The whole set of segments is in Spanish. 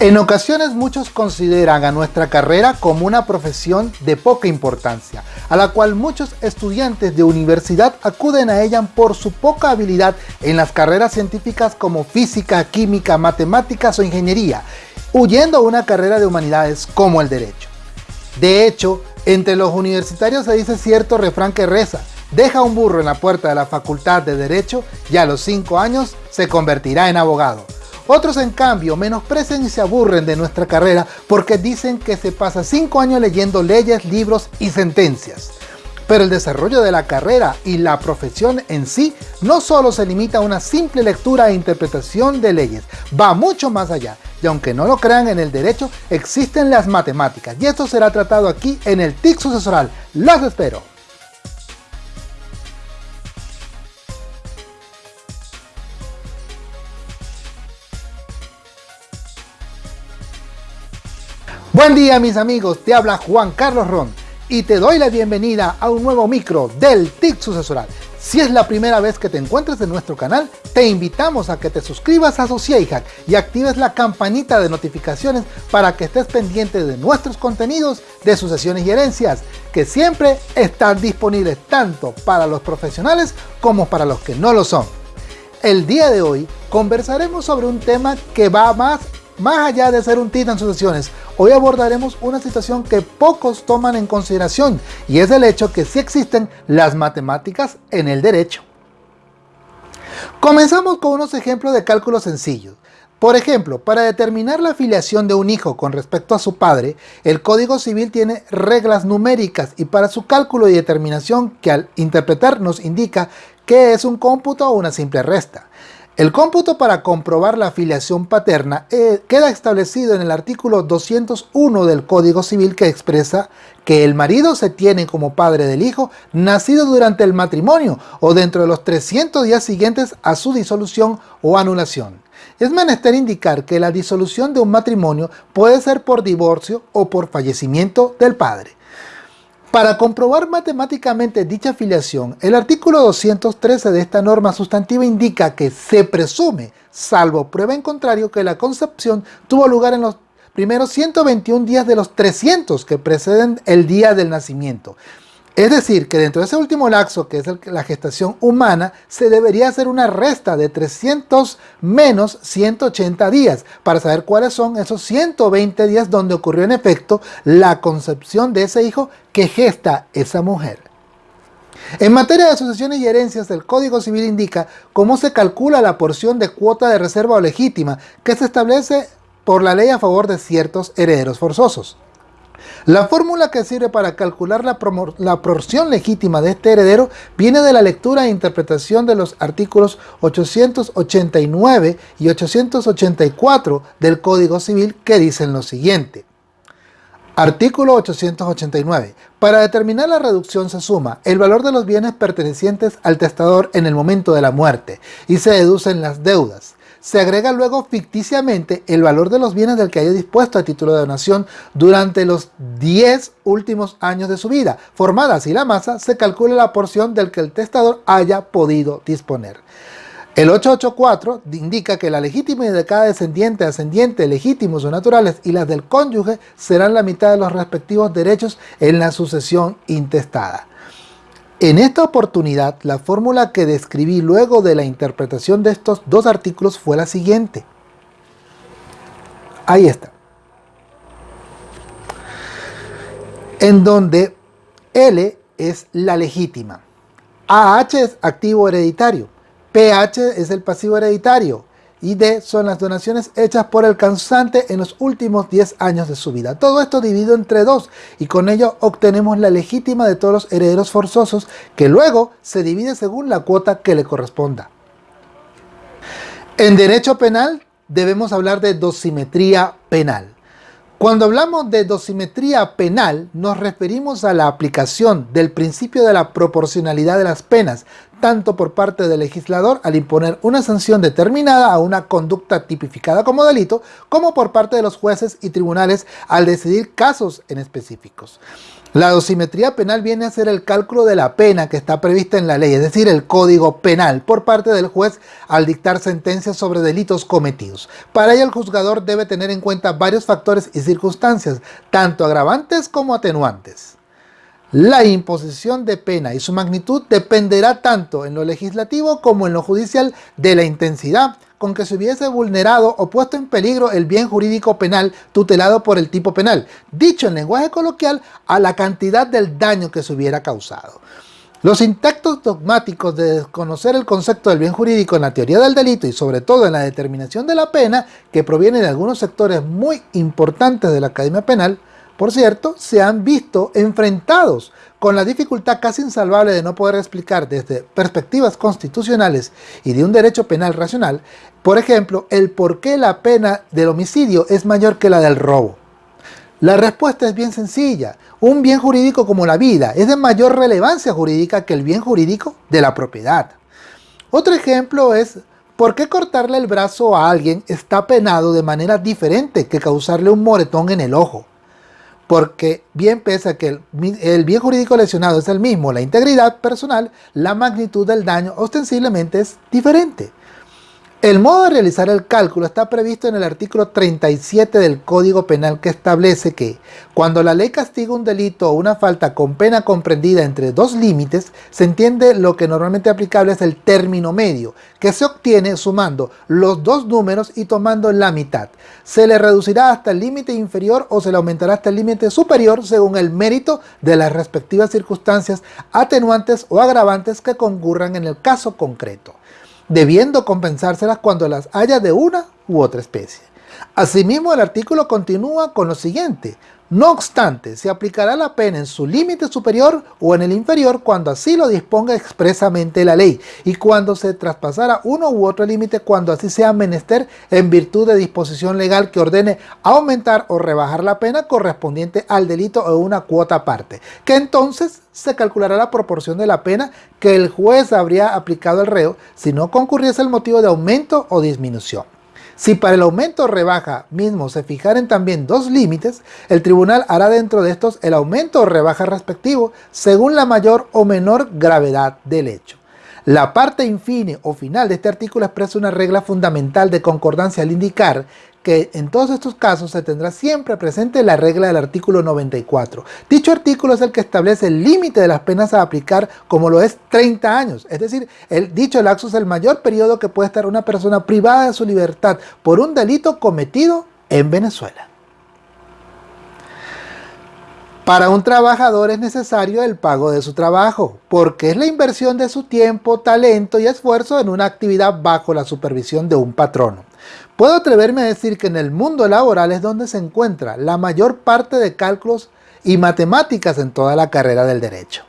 En ocasiones muchos consideran a nuestra carrera como una profesión de poca importancia, a la cual muchos estudiantes de universidad acuden a ella por su poca habilidad en las carreras científicas como física, química, matemáticas o ingeniería, huyendo a una carrera de humanidades como el derecho. De hecho, entre los universitarios se dice cierto refrán que reza, deja un burro en la puerta de la facultad de Derecho y a los 5 años se convertirá en abogado. Otros en cambio menosprecian y se aburren de nuestra carrera porque dicen que se pasa 5 años leyendo leyes, libros y sentencias. Pero el desarrollo de la carrera y la profesión en sí no solo se limita a una simple lectura e interpretación de leyes, va mucho más allá. Y aunque no lo crean en el derecho, existen las matemáticas. Y esto será tratado aquí en el TIC sucesoral. ¡Los espero! Buen día mis amigos, te habla Juan Carlos Ron y te doy la bienvenida a un nuevo micro del TIC Sucesoral. Si es la primera vez que te encuentras en nuestro canal, te invitamos a que te suscribas a Sociehack y actives la campanita de notificaciones para que estés pendiente de nuestros contenidos de sucesiones y herencias, que siempre están disponibles tanto para los profesionales como para los que no lo son. El día de hoy conversaremos sobre un tema que va más más allá de ser un tita en sucesiones, hoy abordaremos una situación que pocos toman en consideración y es el hecho que sí existen las matemáticas en el derecho. Comenzamos con unos ejemplos de cálculos sencillos. Por ejemplo, para determinar la afiliación de un hijo con respecto a su padre, el Código Civil tiene reglas numéricas y para su cálculo y determinación que al interpretar nos indica qué es un cómputo o una simple resta. El cómputo para comprobar la afiliación paterna eh, queda establecido en el artículo 201 del Código Civil que expresa que el marido se tiene como padre del hijo nacido durante el matrimonio o dentro de los 300 días siguientes a su disolución o anulación. Es menester indicar que la disolución de un matrimonio puede ser por divorcio o por fallecimiento del padre. Para comprobar matemáticamente dicha filiación, el artículo 213 de esta norma sustantiva indica que se presume, salvo prueba en contrario, que la concepción tuvo lugar en los primeros 121 días de los 300 que preceden el día del nacimiento. Es decir, que dentro de ese último laxo, que es la gestación humana, se debería hacer una resta de 300 menos 180 días para saber cuáles son esos 120 días donde ocurrió en efecto la concepción de ese hijo que gesta esa mujer. En materia de sucesiones y herencias, el Código Civil indica cómo se calcula la porción de cuota de reserva o legítima que se establece por la ley a favor de ciertos herederos forzosos. La fórmula que sirve para calcular la, porción legítima de este heredero viene de la lectura e interpretación de los artículos 889 y 884 del Código Civil que dicen lo siguiente. Artículo 889. Para determinar la reducción se suma el valor de los bienes pertenecientes al testador en el momento de la muerte y se deducen las deudas se agrega luego ficticiamente el valor de los bienes del que haya dispuesto a título de donación durante los 10 últimos años de su vida. Formada así la masa, se calcula la porción del que el testador haya podido disponer. El 884 indica que la legitimidad de cada descendiente, ascendiente, legítimos o naturales y las del cónyuge serán la mitad de los respectivos derechos en la sucesión intestada. En esta oportunidad, la fórmula que describí luego de la interpretación de estos dos artículos fue la siguiente. Ahí está. En donde L es la legítima, AH es activo hereditario, PH es el pasivo hereditario, y D son las donaciones hechas por el causante en los últimos 10 años de su vida. Todo esto dividido entre dos y con ello obtenemos la legítima de todos los herederos forzosos que luego se divide según la cuota que le corresponda. En derecho penal debemos hablar de dosimetría penal. Cuando hablamos de dosimetría penal, nos referimos a la aplicación del principio de la proporcionalidad de las penas, tanto por parte del legislador al imponer una sanción determinada a una conducta tipificada como delito, como por parte de los jueces y tribunales al decidir casos en específicos. La dosimetría penal viene a ser el cálculo de la pena que está prevista en la ley, es decir, el código penal, por parte del juez al dictar sentencias sobre delitos cometidos. Para ello el juzgador debe tener en cuenta varios factores y circunstancias, tanto agravantes como atenuantes. La imposición de pena y su magnitud dependerá tanto en lo legislativo como en lo judicial de la intensidad con que se hubiese vulnerado o puesto en peligro el bien jurídico penal tutelado por el tipo penal, dicho en lenguaje coloquial a la cantidad del daño que se hubiera causado. Los intactos dogmáticos de desconocer el concepto del bien jurídico en la teoría del delito y sobre todo en la determinación de la pena, que proviene de algunos sectores muy importantes de la Academia Penal, por cierto, se han visto enfrentados con la dificultad casi insalvable de no poder explicar desde perspectivas constitucionales y de un derecho penal racional, por ejemplo, el por qué la pena del homicidio es mayor que la del robo. La respuesta es bien sencilla. Un bien jurídico como la vida es de mayor relevancia jurídica que el bien jurídico de la propiedad. Otro ejemplo es ¿Por qué cortarle el brazo a alguien está penado de manera diferente que causarle un moretón en el ojo? Porque bien pese a que el, bien jurídico lesionado es el mismo, la integridad personal, la magnitud del daño ostensiblemente es diferente. El modo de realizar el cálculo está previsto en el artículo 37 del Código Penal que establece que cuando la ley castiga un delito o una falta con pena comprendida entre dos límites, se entiende lo que normalmente aplicable es el término medio, que se obtiene sumando los dos números y tomando la mitad. Se le reducirá hasta el límite inferior o se le aumentará hasta el límite superior según el mérito de las respectivas circunstancias atenuantes o agravantes que concurran en el caso concreto debiendo compensárselas cuando las haya de una u otra especie. Asimismo, el artículo continúa con lo siguiente. No obstante, se aplicará la pena en su límite superior o en el inferior cuando así lo disponga expresamente la ley y cuando se traspasara uno u otro límite cuando así sea menester en virtud de disposición legal que ordene aumentar o rebajar la pena correspondiente al delito o una cuota aparte, que entonces se calculará la proporción de la pena que el juez habría aplicado al reo si no concurriese el motivo de aumento o disminución. Si para el aumento o rebaja mismo se fijaren también dos límites, el tribunal hará dentro de estos el aumento o rebaja respectivo según la mayor o menor gravedad del hecho. La parte infine o final de este artículo expresa una regla fundamental de concordancia al indicar que en todos estos casos se tendrá siempre presente la regla del artículo 94. Dicho artículo es el que establece el límite de las penas a aplicar como lo es 30 años. Es decir, el dicho lapso es el mayor periodo que puede estar una persona privada de su libertad por un delito cometido en Venezuela. Para un trabajador es necesario el pago de su trabajo, porque es la inversión de su tiempo, talento y esfuerzo en una actividad bajo la supervisión de un patrono. Puedo atreverme a decir que en el mundo laboral es donde se encuentra la mayor parte de cálculos y matemáticas en toda la carrera del derecho.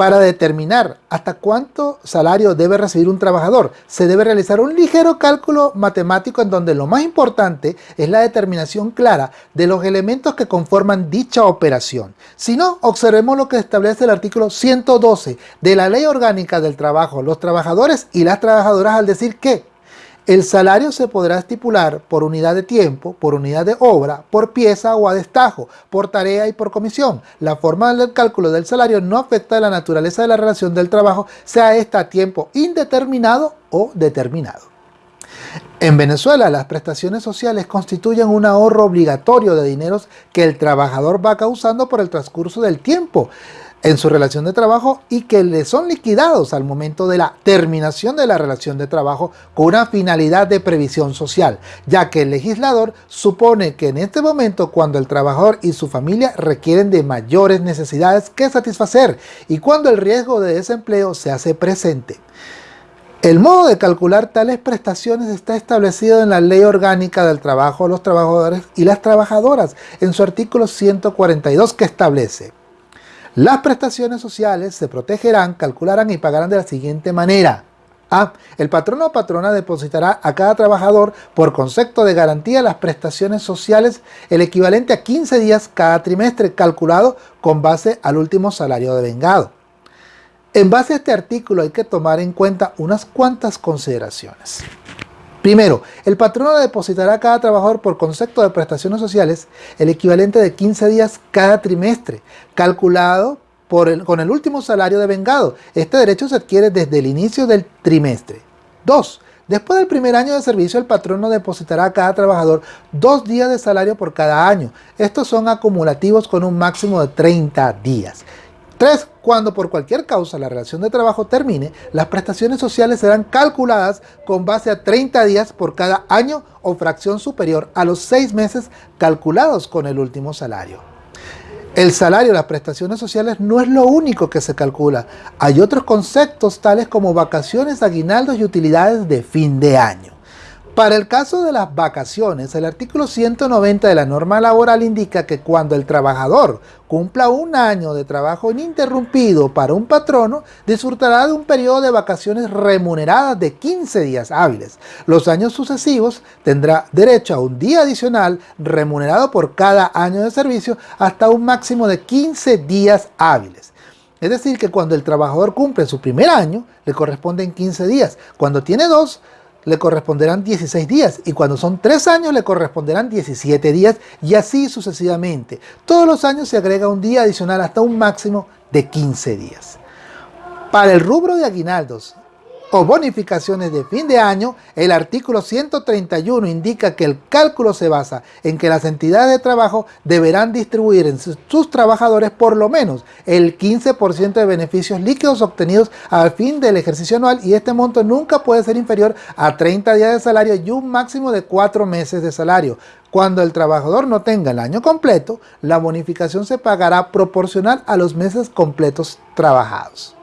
Para determinar hasta cuánto salario debe recibir un trabajador, se debe realizar un ligero cálculo matemático en donde lo más importante es la determinación clara de los elementos que conforman dicha operación. Si no, observemos lo que establece el artículo 112 de la Ley Orgánica del Trabajo, los trabajadores y las trabajadoras al decir que el salario se podrá estipular por unidad de tiempo, por unidad de obra, por pieza o a destajo, por tarea y por comisión. La forma del cálculo del salario no afecta a la naturaleza de la relación del trabajo, sea esta a tiempo indeterminado o determinado. En Venezuela, las prestaciones sociales constituyen un ahorro obligatorio de dineros que el trabajador va causando por el transcurso del tiempo en su relación de trabajo y que le son liquidados al momento de la terminación de la relación de trabajo con una finalidad de previsión social, ya que el legislador supone que en este momento cuando el trabajador y su familia requieren de mayores necesidades que satisfacer y cuando el riesgo de desempleo se hace presente. El modo de calcular tales prestaciones está establecido en la Ley Orgánica del Trabajo de los Trabajadores y las Trabajadoras en su artículo 142 que establece las prestaciones sociales se protegerán, calcularán y pagarán de la siguiente manera. A. El patrono o patrona depositará a cada trabajador por concepto de garantía las prestaciones sociales el equivalente a 15 días cada trimestre calculado con base al último salario de vengado. En base a este artículo hay que tomar en cuenta unas cuantas consideraciones. Primero, el patrono depositará a cada trabajador por concepto de prestaciones sociales el equivalente de 15 días cada trimestre, calculado con el último salario de vengado. Este derecho se adquiere desde el inicio del trimestre. 2. Después del primer año de servicio, el patrono depositará a cada trabajador dos días de salario por cada año. Estos son acumulativos con un máximo de 30 días. 3. Cuando por cualquier causa la relación de trabajo termine, las prestaciones sociales serán calculadas con base a 30 días por cada año o fracción superior a los 6 meses calculados con el último salario. El salario, las prestaciones sociales no es lo único que se calcula. Hay otros conceptos tales como vacaciones, aguinaldos y utilidades de fin de año. Para el caso de las vacaciones, el artículo 190 de la norma laboral indica que cuando el trabajador cumpla un año de trabajo ininterrumpido para un patrono, disfrutará de un periodo de vacaciones remuneradas de 15 días hábiles. Los años sucesivos tendrá derecho a un día adicional remunerado por cada año de servicio hasta un máximo de 15 días hábiles. Es decir, que cuando el trabajador cumple su primer año, le corresponden 15 días. Cuando tiene dos, le corresponderán 16 días y cuando son 3 años le corresponderán 17 días y así sucesivamente. Todos los años se agrega un día adicional hasta un máximo de 15 días. Para el rubro de aguinaldos, o bonificaciones de fin de año, el artículo 131 indica que el cálculo se basa en que las entidades de trabajo deberán distribuir en sus trabajadores por lo menos el 15% de beneficios líquidos obtenidos al fin del ejercicio anual y este monto nunca puede ser inferior a 30 días de salario y un máximo de 4 meses de salario. Cuando el trabajador no tenga el año completo, la bonificación se pagará proporcional a los meses completos trabajados.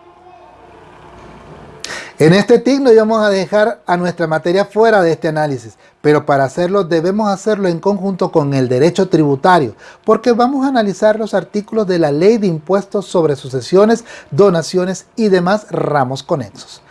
En este TIC no íbamos a dejar a nuestra materia fuera de este análisis, pero para hacerlo debemos hacerlo en conjunto con el derecho tributario, porque vamos a analizar los artículos de la Ley de Impuestos sobre Sucesiones, Donaciones y demás ramos conexos.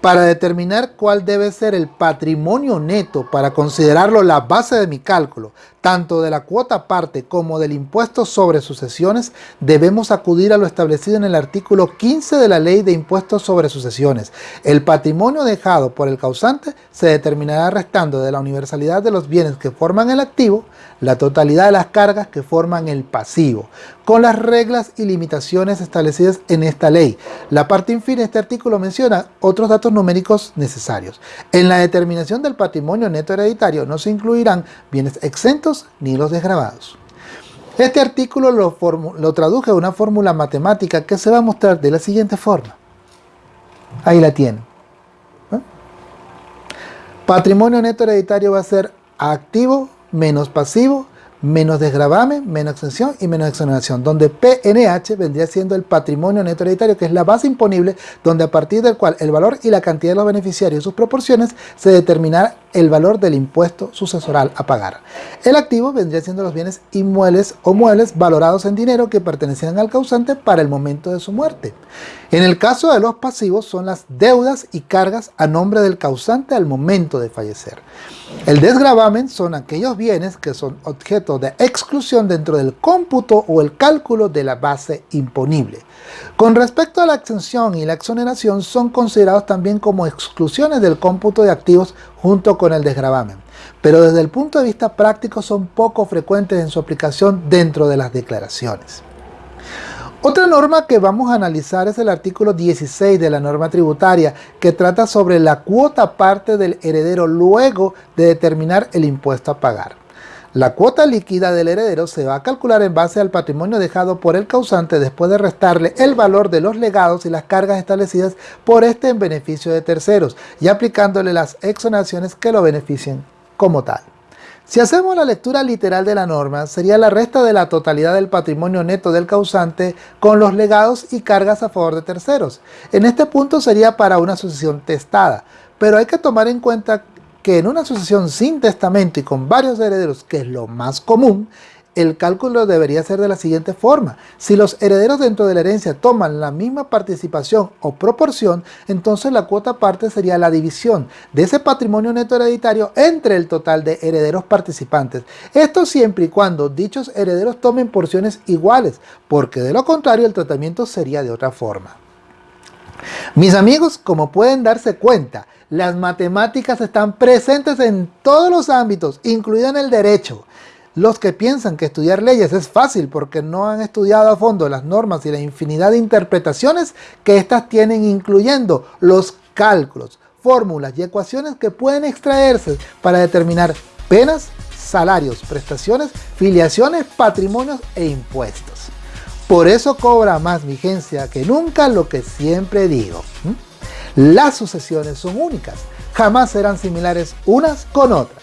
Para determinar cuál debe ser el patrimonio neto para considerarlo la base de mi cálculo, tanto de la cuota parte como del impuesto sobre sucesiones, debemos acudir a lo establecido en el artículo 15 de la Ley de Impuestos sobre Sucesiones. El patrimonio dejado por el causante se determinará restando de la universalidad de los bienes que forman el activo, la totalidad de las cargas que forman el pasivo, con las reglas y limitaciones establecidas en esta ley. La parte infine de este artículo menciona otros datos numéricos necesarios. En la determinación del patrimonio neto hereditario no se incluirán bienes exentos ni los desgravados. Este artículo lo, lo a una fórmula matemática que se va a mostrar de la siguiente forma. Ahí la tienen. Patrimonio neto hereditario va a ser activo menos pasivo menos desgravamen, menos exención y menos exoneración, donde PNH vendría siendo el patrimonio neto hereditario, que es la base imponible, donde a partir del cual el valor y la cantidad de los beneficiarios y sus proporciones se determinará el valor del impuesto sucesoral a pagar. El activo vendría siendo los bienes inmuebles o muebles valorados en dinero que pertenecían al causante para el momento de su muerte. En el caso de los pasivos son las deudas y cargas a nombre del causante al momento de fallecer. El desgravamen son aquellos bienes que son de exclusión dentro del cómputo o el cálculo de la base imponible. Con respecto a la exención y la exoneración son considerados también como exclusiones del cómputo de activos junto con el desgravamen, pero desde el punto de vista práctico son poco frecuentes en su aplicación dentro de las declaraciones. Otra norma que vamos a analizar es el artículo 16 de la norma tributaria que trata sobre la cuota parte del heredero luego de determinar el impuesto a pagar. La cuota líquida del heredero se va a calcular en base al patrimonio dejado por el causante después de restarle el valor de los legados y las cargas establecidas por este en beneficio de terceros y aplicándole las exoneraciones que lo beneficien como tal. Si hacemos la lectura literal de la norma, sería la resta de la totalidad del patrimonio neto del causante con los legados y cargas a favor de terceros. En este punto sería para una sucesión testada, pero hay que tomar en cuenta que en una sucesión sin testamento y con varios herederos, que es lo más común, el cálculo debería ser de la siguiente forma. Si los herederos dentro de la herencia toman la misma participación o proporción, entonces la cuota parte sería la división de ese patrimonio neto hereditario entre el total de herederos participantes. Esto siempre y cuando dichos herederos tomen porciones iguales, porque de lo contrario el tratamiento sería de otra forma. Mis amigos, como pueden darse cuenta, las matemáticas están presentes en todos los ámbitos, incluido en el derecho. Los que piensan que estudiar leyes es fácil porque no han estudiado a fondo las normas y la infinidad de interpretaciones que éstas tienen, incluyendo los cálculos, fórmulas y ecuaciones que pueden extraerse para determinar penas, salarios, prestaciones, filiaciones, patrimonios e impuestos. Por eso cobra más vigencia que nunca lo que siempre digo. Las sucesiones son únicas, jamás serán similares unas con otras.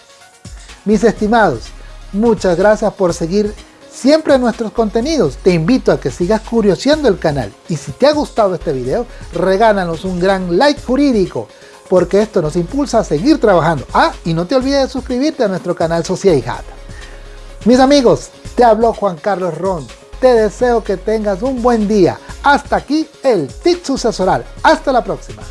Mis estimados, muchas gracias por seguir siempre nuestros contenidos. Te invito a que sigas curioseando el canal y si te ha gustado este video, regálanos un gran like jurídico porque esto nos impulsa a seguir trabajando. Ah, y no te olvides de suscribirte a nuestro canal Sociedad. Mis amigos, te habló Juan Carlos Ron te deseo que tengas un buen día. Hasta aquí el tip sucesoral. Hasta la próxima.